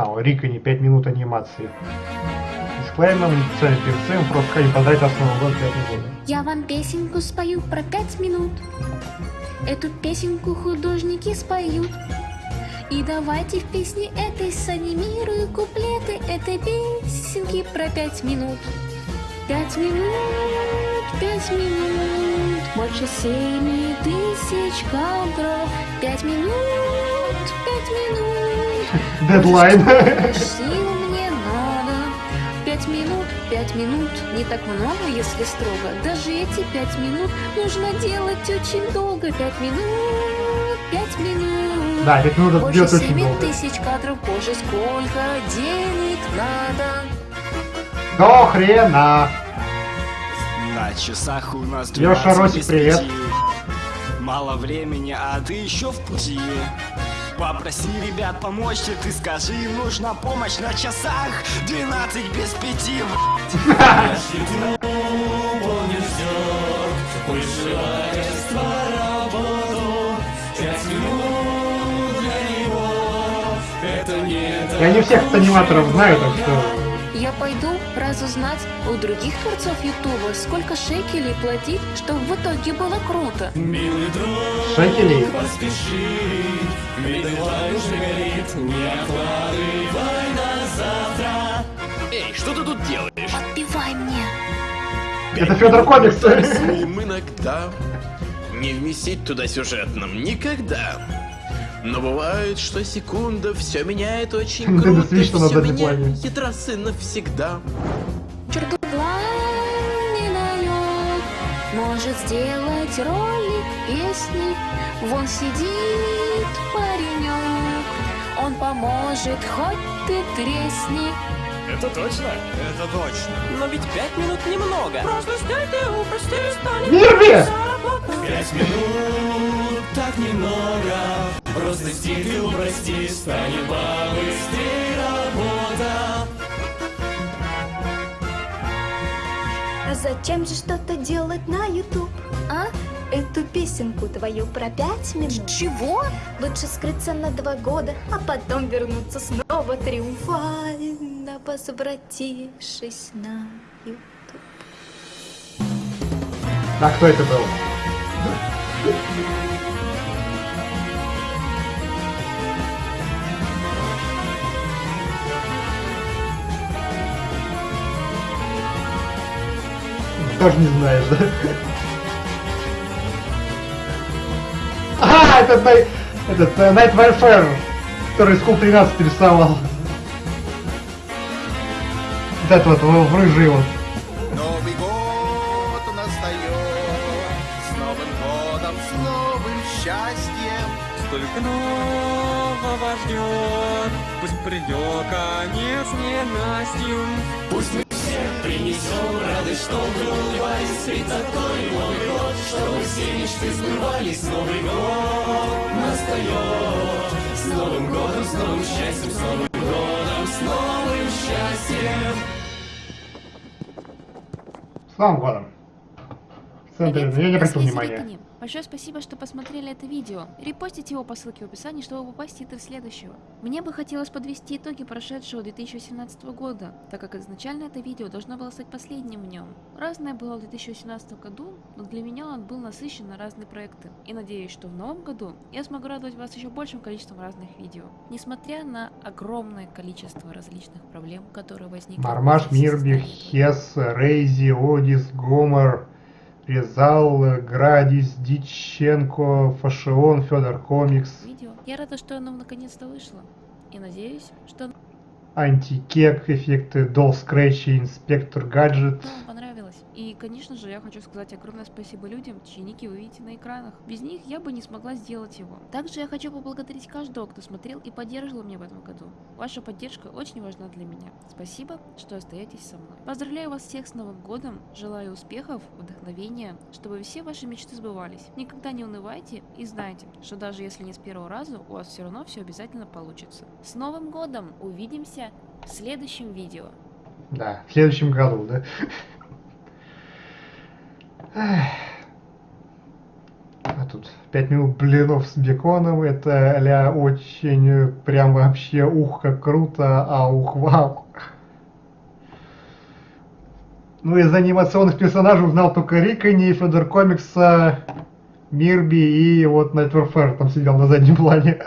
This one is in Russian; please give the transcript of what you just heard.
Рика не 5 минут анимации. Дисклеймер, не перед целью, просто вас с Новым годом, 5 года. Я вам песенку спою про пять минут. Эту песенку художники споют. И давайте в песне этой санимирую куплеты этой песенки про пять минут. Пять минут, пять минут, больше семи тысяч кадров. Пять минут, пять минут. Дедлайн. Сил мне надо. Пять минут, пять минут, не так много, если строго. Даже эти пять минут нужно делать очень долго. Пять минут, пять минут. Да, ведь нужно Больше очень долго. тысяч кадров, боже, сколько денег надо. До хрена. На часах у нас Лёша, 12 Росик, привет. Мало времени, а ты еще в пути. Попроси ребят помочь тебе, ты скажи, им нужна помощь на часах 12 без пяти. Я не всех аниматоров знаю, так что... Я пойду разузнать у других творцов Ютуба, сколько шекелей платить, чтобы в итоге было круто. Шекелей. Эй, что ты тут делаешь? Подпевай мне. Это Федор Комикс. Им иногда не вместить туда сюжетным никогда. Но бывает, что секунда все меняет очень круто, все меняет и навсегда. Может сделать ролик песни. Вон сидит паренек, он поможет, хоть ты тресни. Это точно? Это точно. Но ведь пять минут немного. Просто сняй ты упрости, станет Вирби! Пять минут, так немного. Просто стиль ты упрости, станет побыстрее работа. А зачем же что-то делать на YouTube? А? Эту песенку твою про пять минут? Чего? Лучше скрыться на два года, а потом вернуться снова триумфально, возвратившись на YouTube. А кто это был? Тоже не знаешь, да? А, это этот э, Night Warfare, который School 13 рисовал. Вот это вот в в рыжий вот. Новый год настает, с Новым годом, с новым счастьем. Столько нового ждет, пусть придет конец ненастью. Пусть мы все принесем радость, чтобы улыбались, ведь такой Новый год, чтобы все мечты сбывались. Новый год настает, с Новым годом, с новым счастьем, с Новым годом, с новым счастьем. С Новым годом. В Привет, я не обратил внимания. Большое спасибо, что посмотрели это видео. Репостите его по ссылке в описании, чтобы попасть в титры следующего. Мне бы хотелось подвести итоги прошедшего 2018 года, так как изначально это видео должно было стать последним в нем. Разное было в 2018 году, но для меня он был насыщен на разные проекты. И надеюсь, что в новом году я смогу радовать вас еще большим количеством разных видео. Несмотря на огромное количество различных проблем, которые возникли... Мармаш, после Мирби, создания Хес, Рейзи, Одис, Гомор, Резал, Градис, Диченко, Фашион, Федор Комикс, видео. Я рада, что оно наконец-то вышло. И надеюсь, что Антикек, эффекты Дол Скретчи, Инспектор Гаджет. И, конечно же, я хочу сказать огромное спасибо людям, чьи ники вы видите на экранах. Без них я бы не смогла сделать его. Также я хочу поблагодарить каждого, кто смотрел и поддерживал меня в этом году. Ваша поддержка очень важна для меня. Спасибо, что остаетесь со мной. Поздравляю вас всех с Новым годом, желаю успехов, вдохновения, чтобы все ваши мечты сбывались. Никогда не унывайте и знайте, что даже если не с первого раза, у вас все равно все обязательно получится. С Новым годом! Увидимся в следующем видео. Да, в следующем году, да. А тут 5 минут блинов с беконом, это ля очень э, прям вообще ух, как круто, а ух, вау. Ну, из анимационных персонажей узнал только Рикани, Федор Комикса, Мирби и вот Найтверфер там сидел на заднем плане.